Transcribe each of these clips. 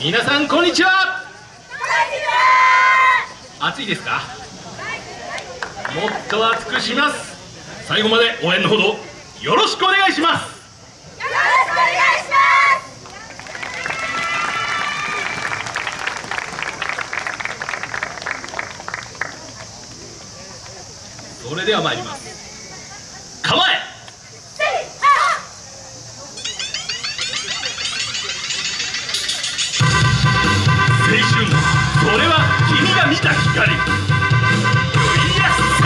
皆さんこんにちは。暑いですか？もっと暑くします。最後まで応援のほどよろしくお願いします。よろしくお願いします。それでは参ります。構え！君が見た光よいやっさ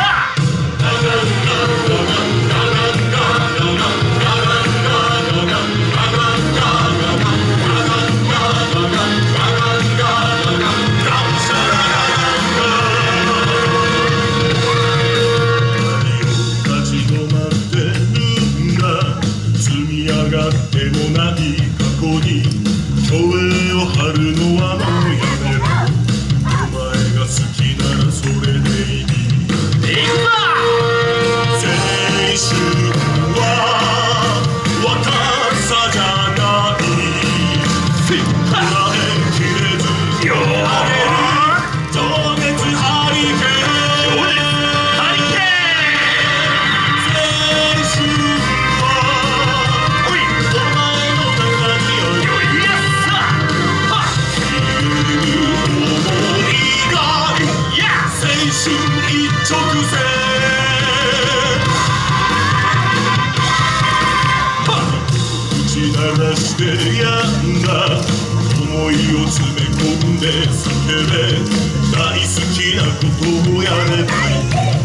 立ち止まってるんだ。積み上がってもない過去に。込んで叫べ大好きなことをやればいい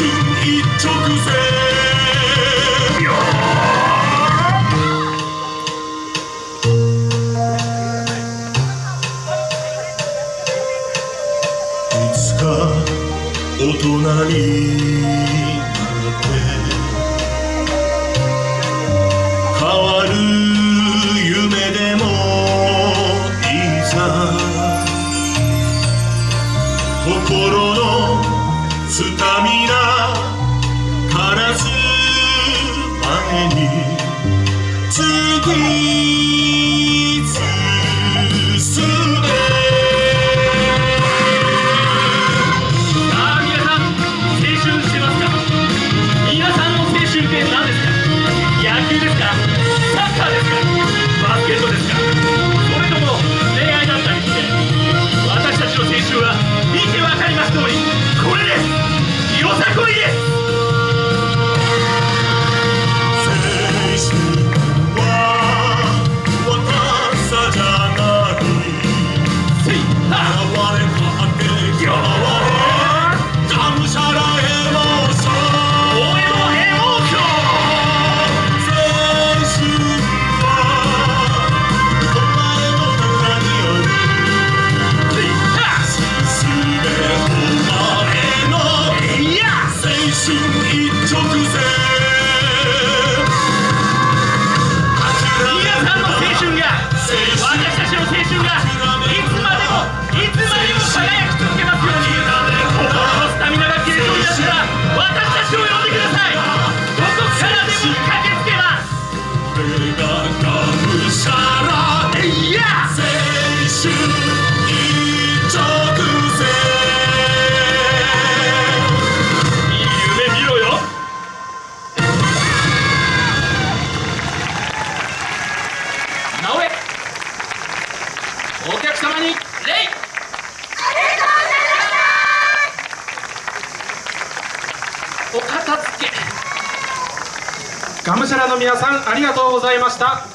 青春一直線よいつか大人になって変わる夢でもいざ心のスタミナからす前に突き進めさあ皆さん青春してますか？皆さんの青春って何ですか？野球ですか？サッカーですか？バスケットですか？それとも恋愛だったりして私たちの青春は見てわかります通り。私たちの青春がお片付け。がむしゃらの皆さんありがとうございました。